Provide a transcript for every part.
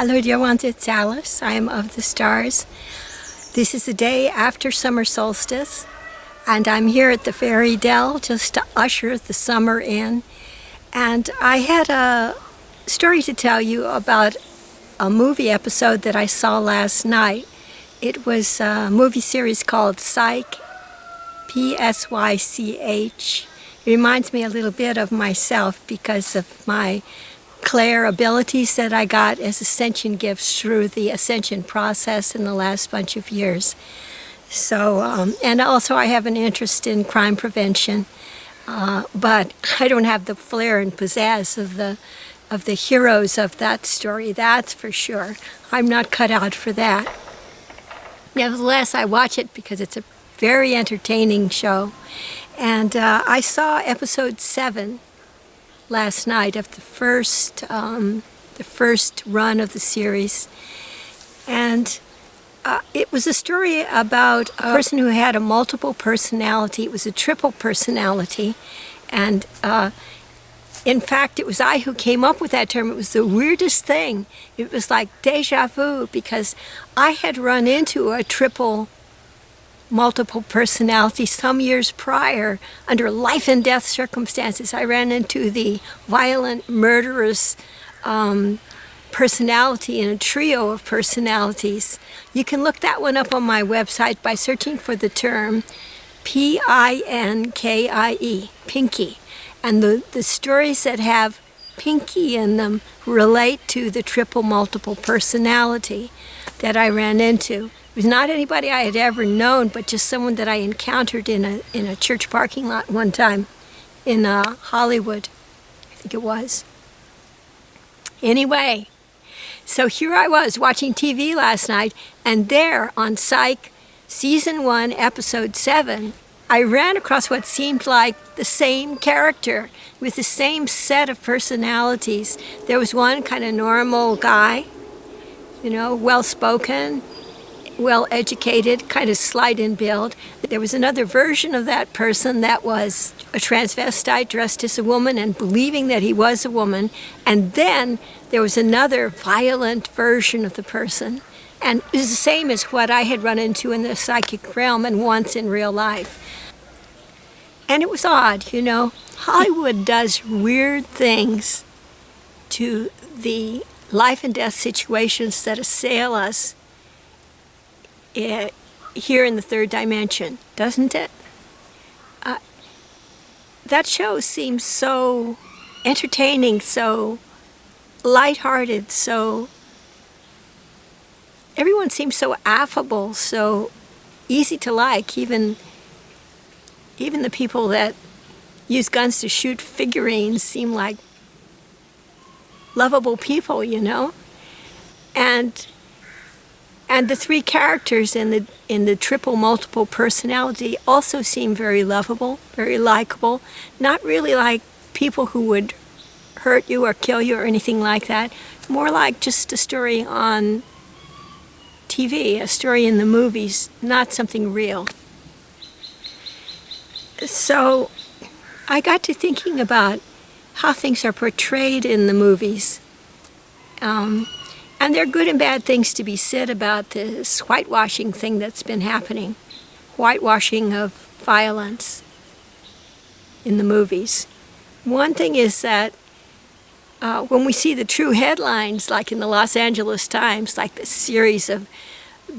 Hello dear ones, it's Alice. I am of the stars. This is the day after summer solstice and I'm here at the Fairy Dell just to usher the summer in. And I had a story to tell you about a movie episode that I saw last night. It was a movie series called Psych, P-S-Y-C-H. It reminds me a little bit of myself because of my clair abilities that I got as ascension gifts through the ascension process in the last bunch of years. So, um, and also I have an interest in crime prevention, uh, but I don't have the flair and pizzazz of the of the heroes of that story, that's for sure. I'm not cut out for that. Nevertheless, I watch it because it's a very entertaining show. And uh, I saw episode seven last night of the first, um, the first run of the series. And uh, it was a story about a person who had a multiple personality. It was a triple personality. And uh, in fact, it was I who came up with that term. It was the weirdest thing. It was like deja vu because I had run into a triple multiple personality some years prior under life and death circumstances. I ran into the violent, murderous um, personality in a trio of personalities. You can look that one up on my website by searching for the term P-I-N-K-I-E, Pinky. And the, the stories that have Pinky in them relate to the triple multiple personality that I ran into. Was not anybody I had ever known, but just someone that I encountered in a, in a church parking lot one time in uh, Hollywood, I think it was. Anyway, so here I was watching TV last night, and there on Psych, Season 1, Episode 7, I ran across what seemed like the same character with the same set of personalities. There was one kind of normal guy, you know, well-spoken, well-educated, kind of slight in build. There was another version of that person that was a transvestite dressed as a woman and believing that he was a woman. And then there was another violent version of the person. And it was the same as what I had run into in the psychic realm and once in real life. And it was odd, you know. Hollywood does weird things to the life and death situations that assail us here in the third dimension, doesn't it? Uh, that show seems so entertaining, so lighthearted, so everyone seems so affable, so easy to like, even even the people that use guns to shoot figurines seem like lovable people, you know? And and the three characters in the in the triple multiple personality also seem very lovable, very likable, not really like people who would hurt you or kill you or anything like that. More like just a story on TV, a story in the movies, not something real. So I got to thinking about how things are portrayed in the movies. Um, and there are good and bad things to be said about this whitewashing thing that's been happening. Whitewashing of violence in the movies. One thing is that uh, when we see the true headlines, like in the Los Angeles Times, like the series of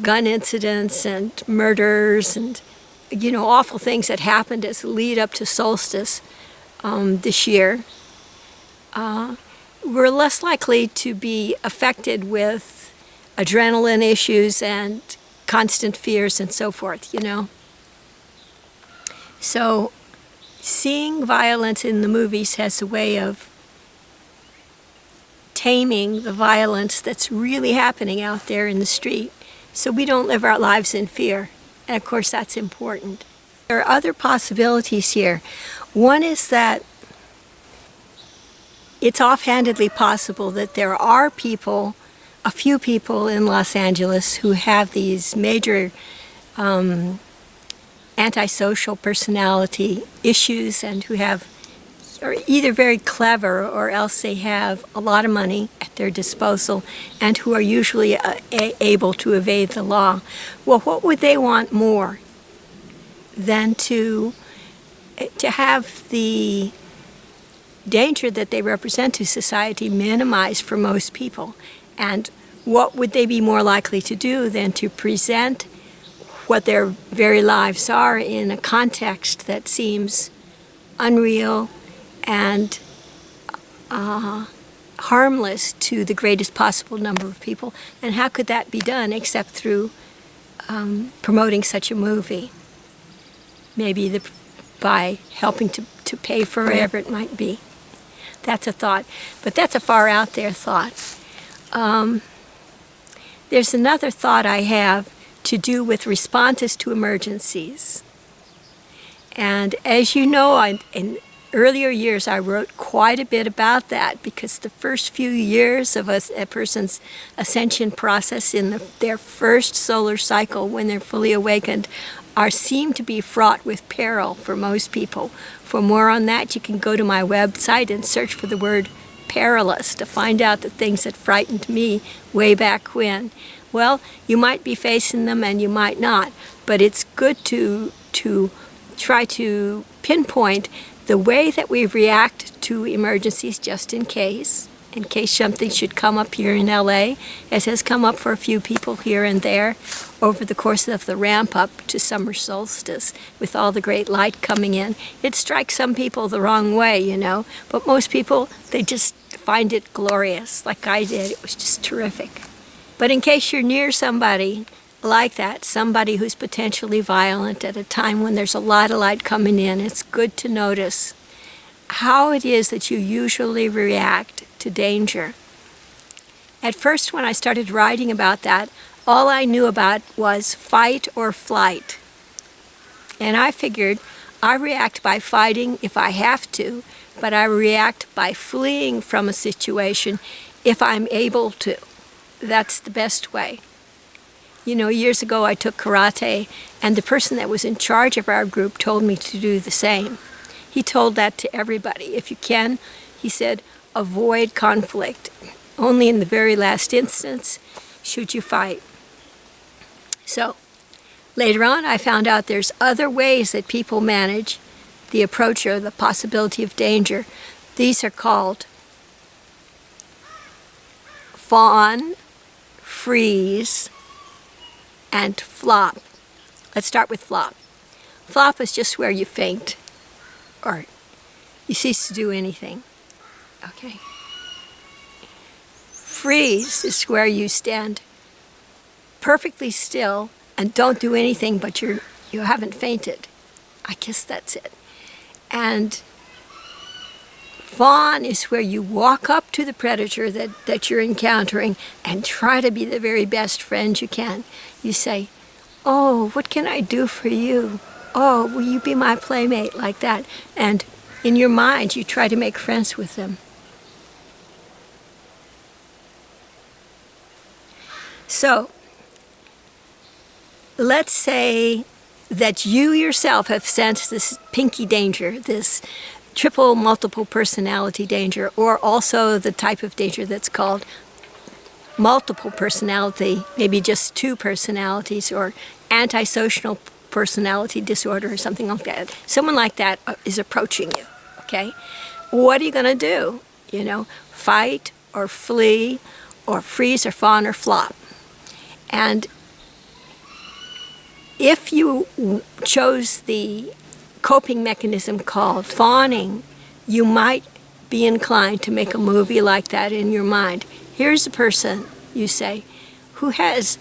gun incidents and murders and, you know, awful things that happened as lead up to solstice um, this year, uh, we're less likely to be affected with adrenaline issues and constant fears and so forth, you know. So seeing violence in the movies has a way of taming the violence that's really happening out there in the street so we don't live our lives in fear. And of course that's important. There are other possibilities here. One is that it's offhandedly possible that there are people, a few people in Los Angeles who have these major um, antisocial personality issues and who have are either very clever or else they have a lot of money at their disposal and who are usually uh, able to evade the law. Well, what would they want more than to to have the danger that they represent to society minimized for most people? And what would they be more likely to do than to present what their very lives are in a context that seems unreal and uh, harmless to the greatest possible number of people. And how could that be done except through um, promoting such a movie? Maybe the, by helping to, to pay for whatever it might be. That's a thought. But that's a far out there thought. Um, there's another thought I have to do with responses to emergencies. And as you know, I, in earlier years I wrote quite a bit about that because the first few years of a, a person's ascension process in the, their first solar cycle when they're fully awakened are seem to be fraught with peril for most people. For more on that, you can go to my website and search for the word perilous to find out the things that frightened me way back when. Well, you might be facing them and you might not, but it's good to to try to pinpoint the way that we react to emergencies just in case, in case something should come up here in LA, as has come up for a few people here and there over the course of the ramp up to summer solstice with all the great light coming in. It strikes some people the wrong way, you know, but most people, they just find it glorious, like I did. It was just terrific. But in case you're near somebody like that, somebody who's potentially violent at a time when there's a lot of light coming in, it's good to notice how it is that you usually react to danger. At first, when I started writing about that, all I knew about was fight or flight. And I figured I react by fighting if I have to, but I react by fleeing from a situation if I'm able to that's the best way. You know, years ago I took karate, and the person that was in charge of our group told me to do the same. He told that to everybody. If you can, he said, avoid conflict. Only in the very last instance should you fight. So, later on I found out there's other ways that people manage the approach or the possibility of danger. These are called fawn, freeze, and flop. Let's start with flop. Flop is just where you faint or you cease to do anything. Okay. Freeze is where you stand perfectly still and don't do anything but you're you haven't fainted. I guess that's it. And Fawn is where you walk up to the predator that, that you're encountering and try to be the very best friend you can. You say, Oh, what can I do for you? Oh, will you be my playmate? Like that. And in your mind, you try to make friends with them. So, let's say that you yourself have sensed this pinky danger, this triple multiple personality danger, or also the type of danger that's called multiple personality, maybe just two personalities, or antisocial personality disorder or something like that. Someone like that uh, approaching you, okay? What are you going to do? You know, fight or flee or freeze or fawn or flop. And if you chose the coping mechanism called fawning, you might be inclined to make a movie like that in your mind. Here's a person, you say, who has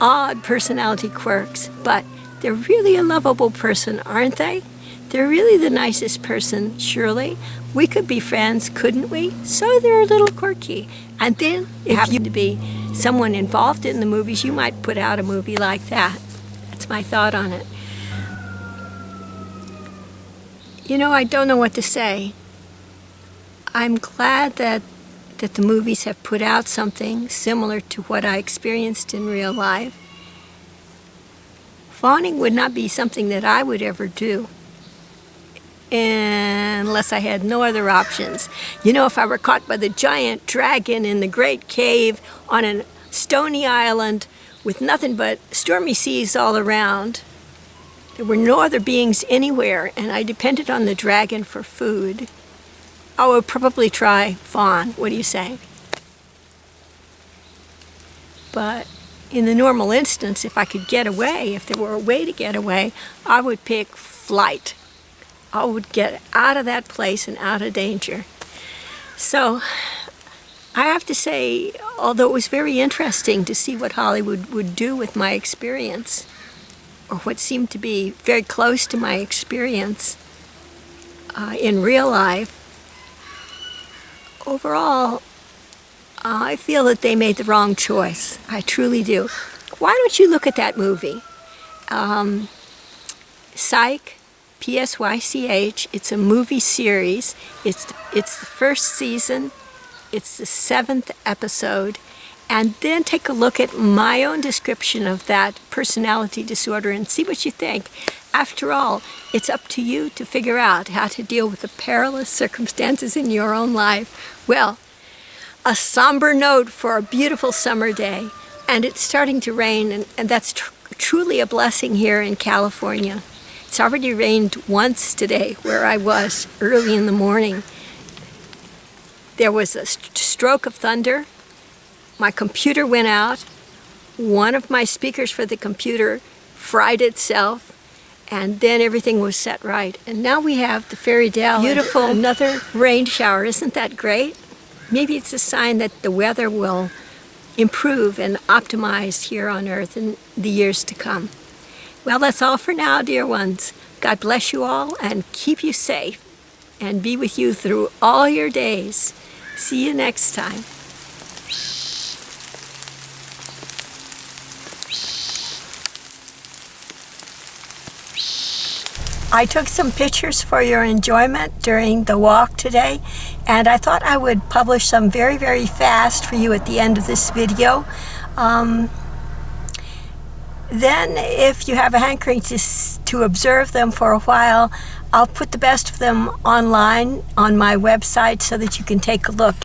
odd personality quirks, but they're really a lovable person, aren't they? They're really the nicest person, surely. We could be friends, couldn't we? So they're a little quirky. And then, if you happen to be someone involved in the movies, you might put out a movie like that. That's my thought on it. You know, I don't know what to say. I'm glad that that the movies have put out something similar to what I experienced in real life. Fawning would not be something that I would ever do. Unless I had no other options. You know, if I were caught by the giant dragon in the great cave on a stony island with nothing but stormy seas all around, there were no other beings anywhere, and I depended on the dragon for food. I would probably try fawn. What do you say? But in the normal instance, if I could get away, if there were a way to get away, I would pick flight. I would get out of that place and out of danger. So I have to say, although it was very interesting to see what Hollywood would do with my experience, or what seemed to be very close to my experience uh, in real life, overall, I feel that they made the wrong choice. I truly do. Why don't you look at that movie? Um, Psych, P-S-Y-C-H. It's a movie series. It's, it's the first season. It's the seventh episode. And then take a look at my own description of that personality disorder and see what you think. After all, it's up to you to figure out how to deal with the perilous circumstances in your own life. Well, a somber note for a beautiful summer day. And it's starting to rain, and, and that's tr truly a blessing here in California. It's already rained once today where I was early in the morning. There was a st stroke of thunder. My computer went out. One of my speakers for the computer fried itself and then everything was set right. And now we have the Fairy Dell. Beautiful. Another rain shower. Isn't that great? Maybe it's a sign that the weather will improve and optimize here on Earth in the years to come. Well, that's all for now, dear ones. God bless you all and keep you safe and be with you through all your days. See you next time. I took some pictures for your enjoyment during the walk today and I thought I would publish some very very fast for you at the end of this video. Um, then if you have a hankering to, to observe them for a while, I'll put the best of them online on my website so that you can take a look.